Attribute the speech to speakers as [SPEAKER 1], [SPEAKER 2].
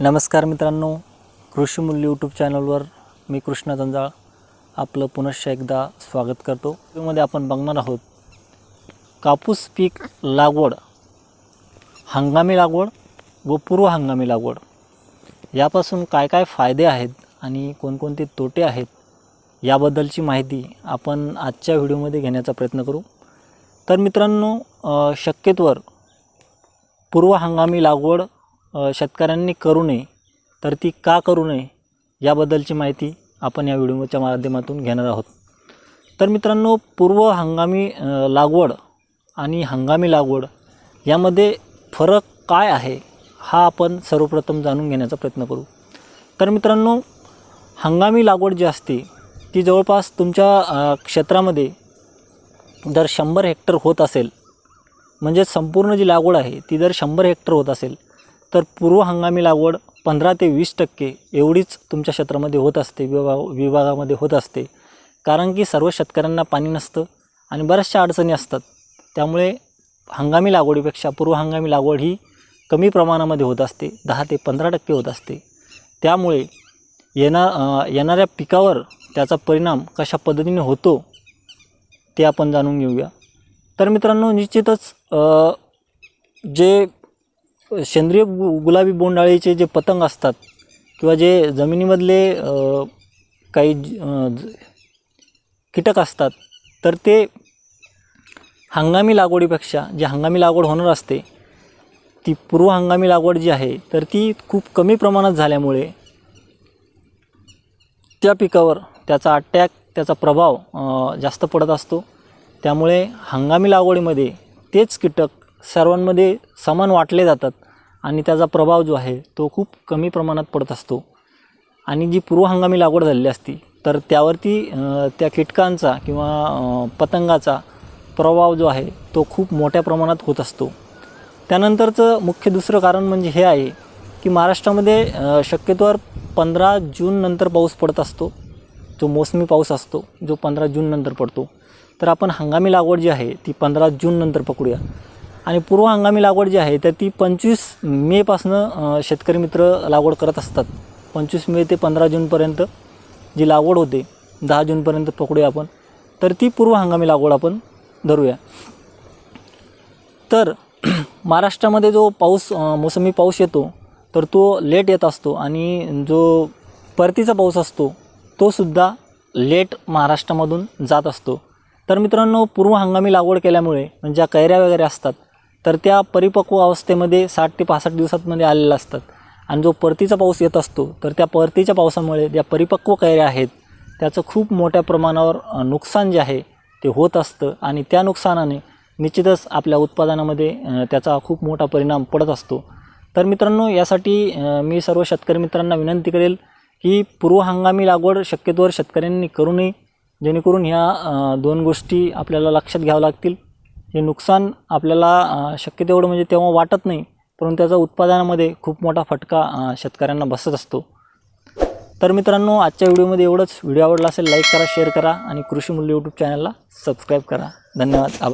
[SPEAKER 1] नमस्कार मित्रांनो कृषी मूल्य यूट्यूब चॅनलवर मी कृष्णा जंजाळ आपलं पुनश्च एकदा स्वागत करतो. यामध्ये आपण बघणार आहोत कापूस पीक लागवड हंगामी लागवड व पूर्व हंगामी लागवड. यापासून काय काय फायदे आहेत आणि कोणकोणते तोटे आहेत याबद्दलची माहिती आपण आजच्या व्हिडिओमध्ये घेण्याचा प्रयत्न करू. तर मित्रांनो शक्यतोवर पूर्व हंगामी लागवड शेतकऱ्यांनी करू नये तर ती का करू नये याबद्दलची माहिती आपण या व्हिडिओच्या माध्यमातून घेणार आहोत. तर मित्रांनो पूर्व हंगामी लागवड आणि हंगामी लागवड यामध्ये फरक काय आहे हा आपण सर्वप्रथम जाणून घेण्याचा प्रयत्न करू. तर मित्रांनो हंगामी लागवड जी असते ती जवळपास तुमच्या क्षेत्रामध्ये जर शंभर हेक्टर होत असेल म्हणजे संपूर्ण जी लागवड आहे ती जर शंभर हेक्टर होत असेल तर पूर्व हंगामी लागवड पंधरा ते वीस टक्के एवढीच तुमच्या क्षेत्रामध्ये होत असते विभाग विभागामध्ये होत असते. कारण की सर्व शेतकऱ्यांना पाणी नसतं आणि बऱ्याचशा अडचणी असतात. त्यामुळे हंगामी लागवडीपेक्षा पूर्व हंगामी लागवड ही कमी प्रमाणामध्ये होत असते दहा ते पंधरा टक्के होत असते. त्यामुळे येणार येणाऱ्या पिकावर त्याचा परिणाम कशा पद्धतीने होतो ते आपण जाणून घेऊया. तर मित्रांनो निश्चितच जे सेंद्रिय गु गुलाबी बोंडाळीचे जे पतंग असतात किंवा जे जमिनीमधले काही ज- कीटक असतात तर ते हंगामी लागवडीपेक्षा जी हंगामी लागवड होणार असते ती पूर्व हंगामी लागवड जी आहे तर ती खूप कमी प्रमाणात झाल्यामुळे त्या पिकावर त्याचा अटॅक त्याचा प्रभाव जास्त पडत असतो. त्यामुळे हंगामी लागवडीमध्ये तेच कीटक सर्वांमध्ये समान वाटले जातात आणि त्याचा प्रभाव जो आहे तो खूप कमी प्रमाणात पडत असतो. आणि जी पूर्व हंगामी लागवड झालेली असती तर त्यावरती त्या कीटकांचा किंवा पतंगाचा प्रभाव जो आहे तो खूप मोठ्या प्रमाणात होत असतो. त्यानंतरचं मुख्य दुसरं कारण म्हणजे हे आहे की महाराष्ट्रामध्ये शक्यतोवर पंधरा जून नंतर पाऊस पडत असतो. जो मोसमी पाऊस असतो जो पंधरा जून नंतर पडतो. तर आपण हंगामी लागवड जी आहे ती पंधरा जून नंतर पकडूया. आणि पूर्व हंगामी लागवड जी आहे तर ती पंचवीस मेपासनं शेतकरी मित्र लागवड करत असतात. पंचवीस मे ते पंधरा जूनपर्यंत जी लागवड होते दहा जूनपर्यंत पकडूया आपण तर ती पूर्व हंगामी लागवड आपण धरूया. तर महाराष्ट्रामध्ये जो पाऊस मोसमी पाऊस येतो तर तो लेट येत असतो आणि जो परतीचा पाऊस असतो तो सुद्धा लेट महाराष्ट्रामधून जात असतो. तर मित्रांनो पूर्व हंगामी लागवड केल्यामुळे म्हणजे ज्या कैऱ्या वगैरे असतात तर त्या परिपक्व अवस्थेमध्ये साठ ते पासष्ट दिवसांमध्ये आलेल्या असतात. आणि जो परतीचा पाऊस येत असतो तर त्या परतीच्या पावसामुळे ज्या परिपक्व कैऱ्या आहेत त्याचं खूप मोठ्या प्रमाणावर नुकसान जे आहे ते होत असतं. आणि त्या नुकसानाने निश्चितच आपल्या उत्पादनामध्ये त्याचा खूप मोठा परिणाम पडत असतो. तर मित्रांनो यासाठी मी सर्व शेतकरी मित्रांना विनंती करेल की पूर्व हंगामी लागवड शक्यतोवर शेतकऱ्यांनी करू नये जेणेकरून ह्या दोन गोष्टी आपल्याला लक्षात घ्यावं लागतील. हे नुकसान आपल्याला शक्य तेवढं म्हणजे तेव्हा वाटत नाही परंतु त्याचा उत्पादनामध्ये खूप मोठा फटका शेतकऱ्यांना बसत असतो. तर मित्रांनो आजच्या व्हिडिओमध्ये एवढंच. व्हिडिओ आवडला असेल लाईक करा शेअर करा आणि कृषी मूल्य यूट्यूब चॅनलला सबस्क्राईब करा. धन्यवाद. आभार.